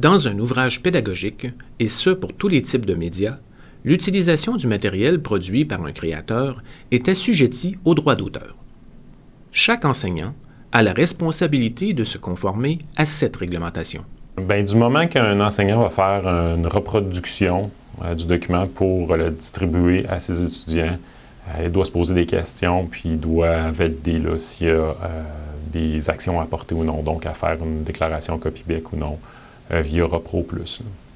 Dans un ouvrage pédagogique, et ce pour tous les types de médias, l'utilisation du matériel produit par un créateur est assujettie au droit d'auteur. Chaque enseignant a la responsabilité de se conformer à cette réglementation. Bien, du moment qu'un enseignant va faire une reproduction euh, du document pour le distribuer à ses étudiants, euh, il doit se poser des questions, puis il doit valider s'il y a euh, des actions à porter ou non, donc à faire une déclaration copie-bec ou non via Repro+.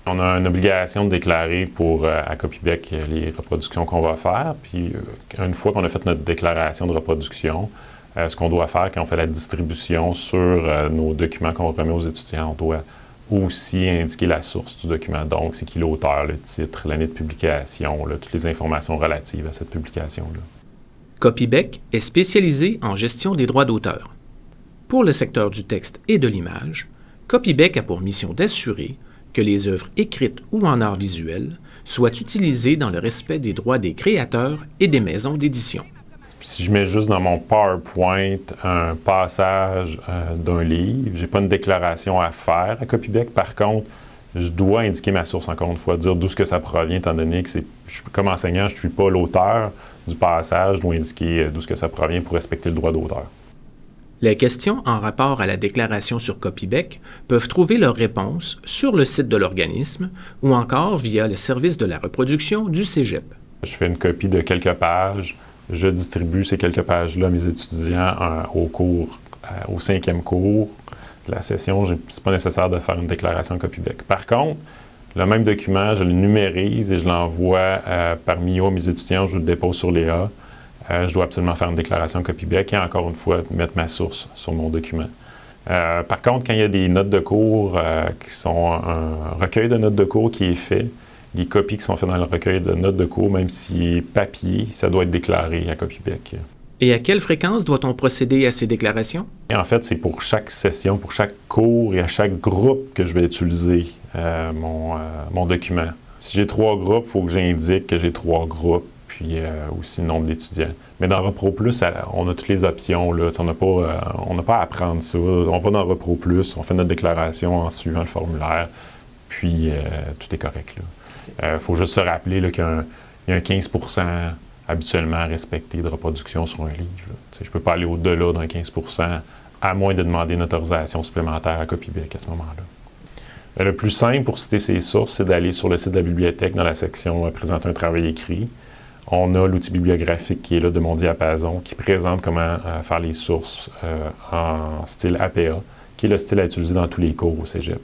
On a une obligation de déclarer pour, à Copybec les reproductions qu'on va faire. Puis, une fois qu'on a fait notre déclaration de reproduction, ce qu'on doit faire quand on fait la distribution sur nos documents qu'on remet aux étudiants, on doit aussi indiquer la source du document. Donc, c'est qui l'auteur, le titre, l'année de publication, toutes les informations relatives à cette publication-là. Copybec est spécialisé en gestion des droits d'auteur. Pour le secteur du texte et de l'image, Copybec a pour mission d'assurer que les œuvres écrites ou en art visuel soient utilisées dans le respect des droits des créateurs et des maisons d'édition si je mets juste dans mon PowerPoint un passage euh, d'un livre, j'ai pas une déclaration à faire à Copybec. Par contre, je dois indiquer ma source, encore une fois, dire d'où ce que ça provient, étant donné que c'est, comme enseignant, je ne suis pas l'auteur du passage, je dois indiquer euh, d'où ce que ça provient pour respecter le droit d'auteur. Les questions en rapport à la déclaration sur Copybec peuvent trouver leur réponse sur le site de l'organisme ou encore via le service de la reproduction du Cégep. Je fais une copie de quelques pages, je distribue ces quelques pages-là à mes étudiants euh, au cours, euh, cinquième cours de la session. Ce n'est pas nécessaire de faire une déclaration copie-bec. Par contre, le même document, je le numérise et je l'envoie euh, par à mes étudiants, je le dépose sur Léa. Je dois absolument faire une déclaration copie-bec et encore une fois, mettre ma source sur mon document. par contre, quand il y a des notes de cours qui sont un recueil de notes de cours qui est fait, les copies qui sont faites dans le recueil de notes de cours, même si papier, ça doit être déclaré à Copybec. Et à quelle fréquence doit-on procéder à ces déclarations? en fait, c'est pour chaque session, pour chaque cours et à chaque groupe que je vais utiliser euh, mon, euh, mon, document. Si j'ai trois groupes, il faut que j'indique que j'ai trois groupes, puis euh, aussi le nombre d'étudiants. Mais dans Repro Plus, on a toutes les options. Là. On n'a pas, pas à apprendre ça. On va dans Repro Plus, on fait notre déclaration en suivant le formulaire, puis tout est correct. Il euh, faut juste se rappeler qu'il y, a un 15% habituellement respecté de reproduction sur un livre. Je ne peux pas aller au-delà d'un 15% à moins de demander une autorisation supplémentaire à Copybec à ce moment-là. Euh, le plus simple pour citer ces sources, c'est d'aller sur le site de la bibliothèque dans la section euh, Présenter un travail écrit ». On a l'outil bibliographique qui est là de mon diapason, qui présente comment faire les sources en style APA, qui est le style à utiliser dans tous les cours au cégep.